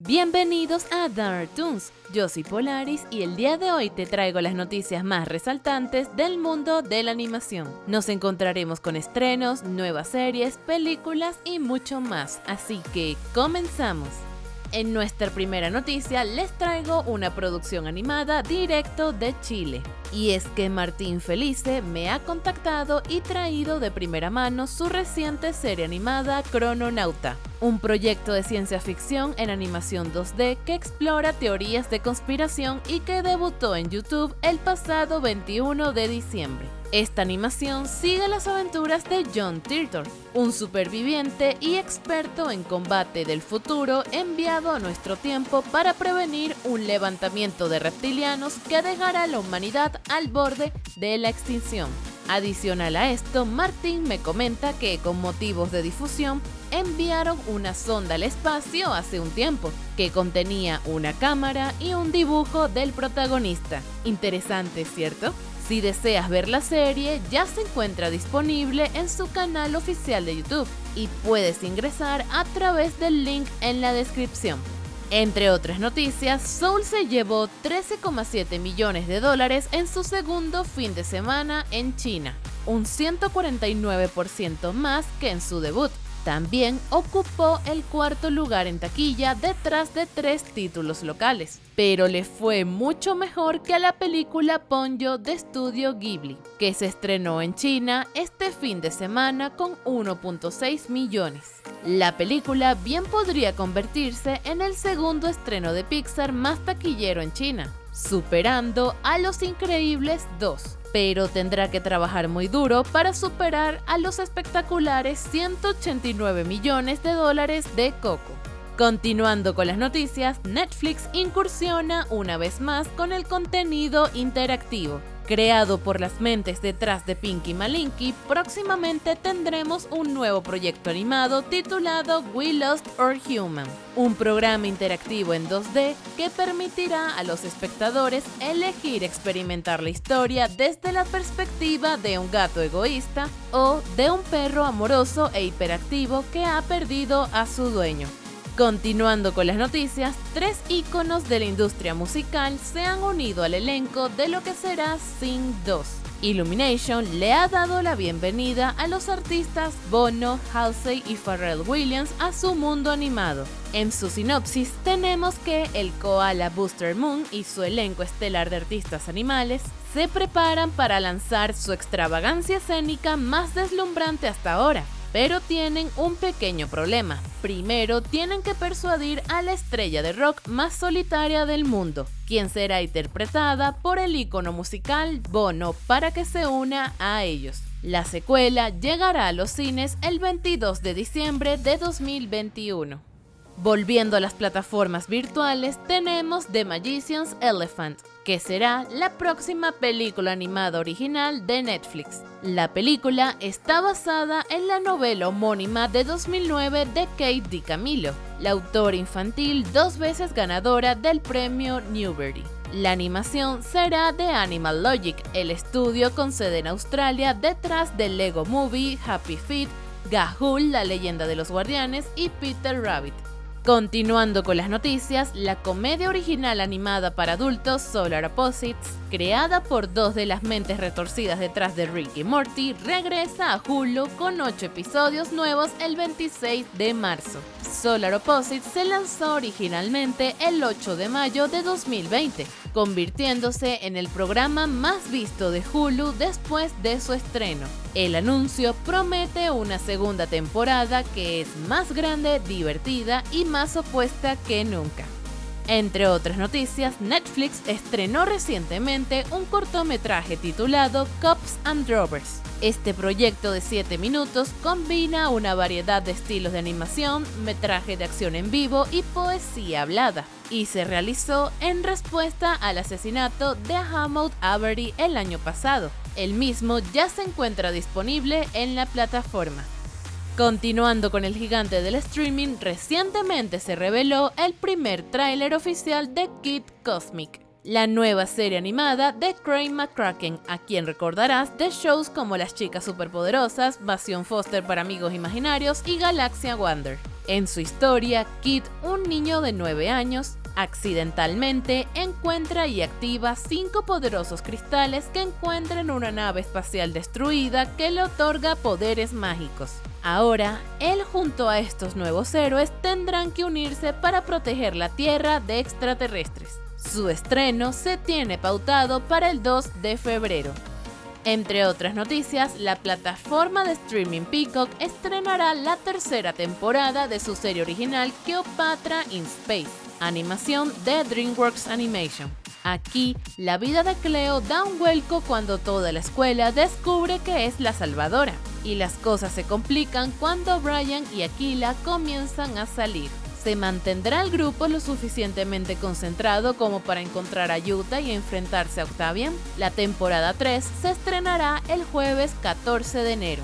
Bienvenidos a Dark Toons, yo soy Polaris y el día de hoy te traigo las noticias más resaltantes del mundo de la animación. Nos encontraremos con estrenos, nuevas series, películas y mucho más, así que comenzamos. En nuestra primera noticia les traigo una producción animada directo de Chile. Y es que Martín Felice me ha contactado y traído de primera mano su reciente serie animada Crononauta, un proyecto de ciencia ficción en animación 2D que explora teorías de conspiración y que debutó en YouTube el pasado 21 de diciembre. Esta animación sigue las aventuras de John Turtle, un superviviente y experto en combate del futuro enviado a nuestro tiempo para prevenir un levantamiento de reptilianos que dejará a la humanidad al borde de la extinción. Adicional a esto, Martín me comenta que con motivos de difusión enviaron una sonda al espacio hace un tiempo, que contenía una cámara y un dibujo del protagonista. Interesante, ¿cierto? Si deseas ver la serie, ya se encuentra disponible en su canal oficial de YouTube y puedes ingresar a través del link en la descripción. Entre otras noticias, Soul se llevó 13,7 millones de dólares en su segundo fin de semana en China, un 149% más que en su debut. También ocupó el cuarto lugar en taquilla detrás de tres títulos locales, pero le fue mucho mejor que a la película Ponyo de estudio Ghibli, que se estrenó en China este fin de semana con 1.6 millones. La película bien podría convertirse en el segundo estreno de Pixar más taquillero en China, superando a Los Increíbles 2 pero tendrá que trabajar muy duro para superar a los espectaculares 189 millones de dólares de Coco. Continuando con las noticias, Netflix incursiona una vez más con el contenido interactivo. Creado por las mentes detrás de Pinky Malinky, próximamente tendremos un nuevo proyecto animado titulado We Lost Our Human, un programa interactivo en 2D que permitirá a los espectadores elegir experimentar la historia desde la perspectiva de un gato egoísta o de un perro amoroso e hiperactivo que ha perdido a su dueño. Continuando con las noticias, tres íconos de la industria musical se han unido al elenco de lo que será Sing 2. Illumination le ha dado la bienvenida a los artistas Bono, Halsey y Pharrell Williams a su mundo animado. En su sinopsis tenemos que el koala Booster Moon y su elenco estelar de artistas animales se preparan para lanzar su extravagancia escénica más deslumbrante hasta ahora, pero tienen un pequeño problema. Primero tienen que persuadir a la estrella de rock más solitaria del mundo, quien será interpretada por el ícono musical Bono para que se una a ellos. La secuela llegará a los cines el 22 de diciembre de 2021. Volviendo a las plataformas virtuales, tenemos The Magician's Elephant, que será la próxima película animada original de Netflix. La película está basada en la novela homónima de 2009 de Kate DiCamillo, la autora infantil dos veces ganadora del premio Newbery. La animación será de Animal Logic, el estudio con sede en Australia detrás de Lego Movie, Happy Feet, Gahul, la leyenda de los guardianes y Peter Rabbit. Continuando con las noticias, la comedia original animada para adultos Solar Opposites, creada por dos de las mentes retorcidas detrás de Rick y Morty, regresa a Hulu con 8 episodios nuevos el 26 de marzo. Solar Opposites se lanzó originalmente el 8 de mayo de 2020, convirtiéndose en el programa más visto de Hulu después de su estreno. El anuncio promete una segunda temporada que es más grande, divertida y más opuesta que nunca. Entre otras noticias, Netflix estrenó recientemente un cortometraje titulado Cops and Drovers. Este proyecto de 7 minutos combina una variedad de estilos de animación, metraje de acción en vivo y poesía hablada, y se realizó en respuesta al asesinato de Hamoud Avery el año pasado. El mismo ya se encuentra disponible en la plataforma. Continuando con el gigante del streaming, recientemente se reveló el primer tráiler oficial de Kid Cosmic, la nueva serie animada de Craig McCracken, a quien recordarás de shows como Las Chicas Superpoderosas, Vasion Foster para Amigos Imaginarios y Galaxia Wonder. En su historia, Kid, un niño de 9 años, accidentalmente encuentra y activa cinco poderosos cristales que encuentra en una nave espacial destruida que le otorga poderes mágicos. Ahora, él junto a estos nuevos héroes tendrán que unirse para proteger la Tierra de extraterrestres. Su estreno se tiene pautado para el 2 de febrero. Entre otras noticias, la plataforma de streaming Peacock estrenará la tercera temporada de su serie original Cleopatra in Space animación de DreamWorks Animation. Aquí, la vida de Cleo da un vuelco cuando toda la escuela descubre que es la salvadora, y las cosas se complican cuando Brian y Aquila comienzan a salir. ¿Se mantendrá el grupo lo suficientemente concentrado como para encontrar ayuda y enfrentarse a Octavian? La temporada 3 se estrenará el jueves 14 de enero.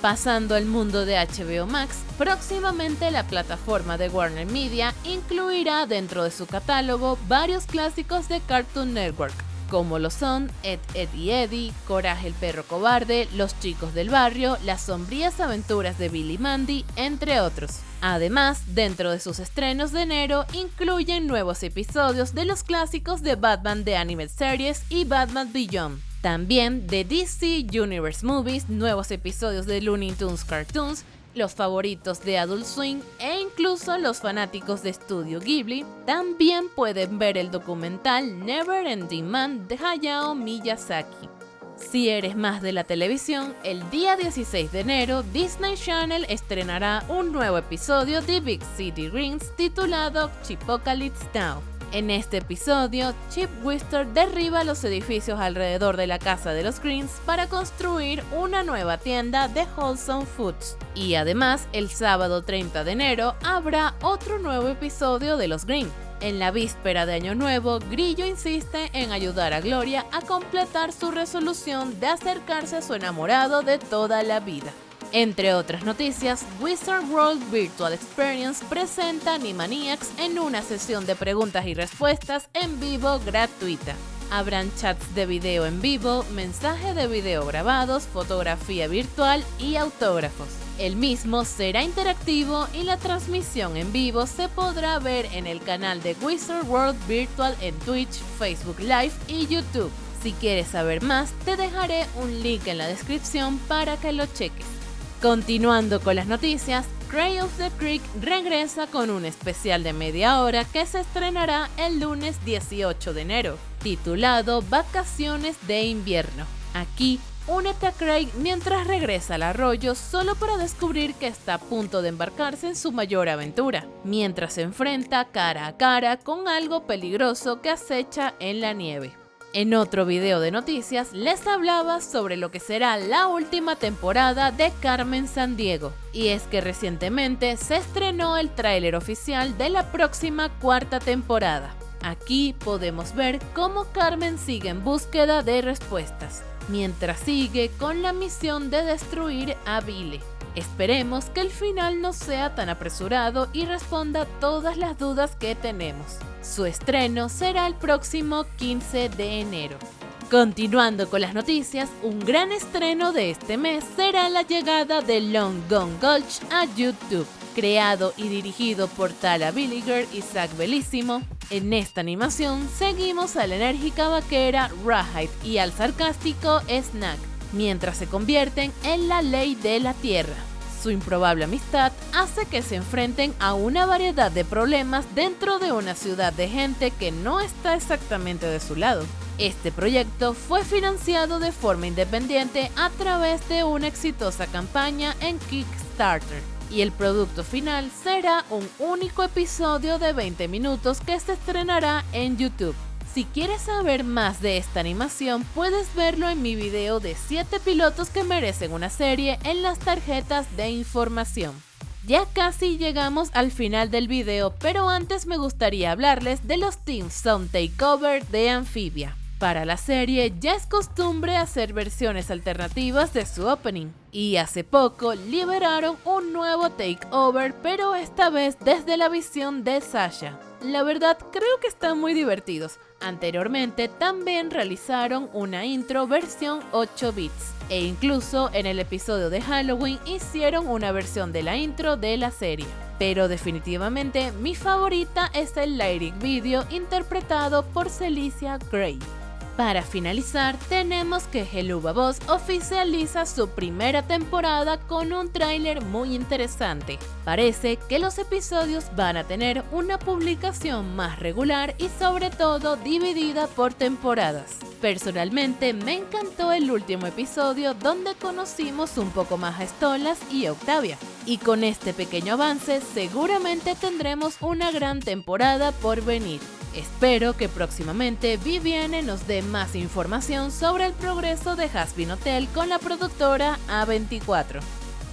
Pasando al mundo de HBO Max, próximamente la plataforma de Warner Media incluirá dentro de su catálogo varios clásicos de Cartoon Network, como lo son Ed, Ed y Eddie, Coraje el perro cobarde, Los chicos del barrio, Las sombrías aventuras de Billy Mandy, entre otros. Además, dentro de sus estrenos de enero incluyen nuevos episodios de los clásicos de Batman de Animated Series y Batman Beyond. También de DC Universe Movies, nuevos episodios de Looney Tunes Cartoons, los favoritos de Adult Swing e incluso los fanáticos de Studio Ghibli también pueden ver el documental Never Ending Man de Hayao Miyazaki. Si eres más de la televisión, el día 16 de enero Disney Channel estrenará un nuevo episodio de Big City Rings titulado Chipocalypse Now en este episodio, Chip Wister derriba los edificios alrededor de la casa de los Greens para construir una nueva tienda de Wholesome Foods. Y además, el sábado 30 de enero habrá otro nuevo episodio de los Green. En la víspera de Año Nuevo, Grillo insiste en ayudar a Gloria a completar su resolución de acercarse a su enamorado de toda la vida. Entre otras noticias, Wizard World Virtual Experience presenta Animaniacs en una sesión de preguntas y respuestas en vivo gratuita. Habrán chats de video en vivo, mensaje de video grabados, fotografía virtual y autógrafos. El mismo será interactivo y la transmisión en vivo se podrá ver en el canal de Wizard World Virtual en Twitch, Facebook Live y YouTube. Si quieres saber más, te dejaré un link en la descripción para que lo cheques. Continuando con las noticias, Cray of the Creek regresa con un especial de media hora que se estrenará el lunes 18 de enero, titulado Vacaciones de invierno. Aquí, únete a Craig mientras regresa al arroyo solo para descubrir que está a punto de embarcarse en su mayor aventura, mientras se enfrenta cara a cara con algo peligroso que acecha en la nieve. En otro video de noticias les hablaba sobre lo que será la última temporada de Carmen Sandiego. Y es que recientemente se estrenó el tráiler oficial de la próxima cuarta temporada. Aquí podemos ver cómo Carmen sigue en búsqueda de respuestas, mientras sigue con la misión de destruir a Vile. Esperemos que el final no sea tan apresurado y responda todas las dudas que tenemos. Su estreno será el próximo 15 de enero. Continuando con las noticias, un gran estreno de este mes será la llegada de Long Gone Gulch a YouTube. Creado y dirigido por Tala Billiger y Zach Bellissimo, en esta animación seguimos a la enérgica vaquera Rahide y al sarcástico Snack, mientras se convierten en la ley de la tierra. Su improbable amistad hace que se enfrenten a una variedad de problemas dentro de una ciudad de gente que no está exactamente de su lado. Este proyecto fue financiado de forma independiente a través de una exitosa campaña en Kickstarter y el producto final será un único episodio de 20 minutos que se estrenará en YouTube. Si quieres saber más de esta animación, puedes verlo en mi video de 7 pilotos que merecen una serie en las tarjetas de información. Ya casi llegamos al final del video, pero antes me gustaría hablarles de los Team Sound Takeover de Amphibia. Para la serie ya es costumbre hacer versiones alternativas de su opening, y hace poco liberaron un nuevo takeover, pero esta vez desde la visión de Sasha. La verdad creo que están muy divertidos. Anteriormente también realizaron una intro versión 8 bits e incluso en el episodio de Halloween hicieron una versión de la intro de la serie. pero definitivamente mi favorita es el lyric video interpretado por Celicia Gray. Para finalizar, tenemos que Helluva Boss oficializa su primera temporada con un tráiler muy interesante. Parece que los episodios van a tener una publicación más regular y sobre todo dividida por temporadas. Personalmente me encantó el último episodio donde conocimos un poco más a Stolas y Octavia. Y con este pequeño avance seguramente tendremos una gran temporada por venir. Espero que próximamente Viviane nos dé más información sobre el progreso de Hasbin Hotel con la productora A24.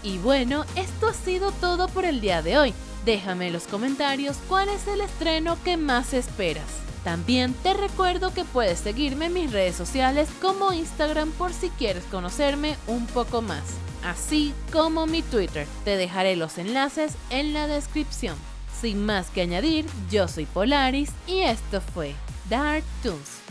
Y bueno, esto ha sido todo por el día de hoy. Déjame en los comentarios cuál es el estreno que más esperas. También te recuerdo que puedes seguirme en mis redes sociales como Instagram por si quieres conocerme un poco más, así como mi Twitter. Te dejaré los enlaces en la descripción. Sin más que añadir, yo soy Polaris y esto fue Dark Toons.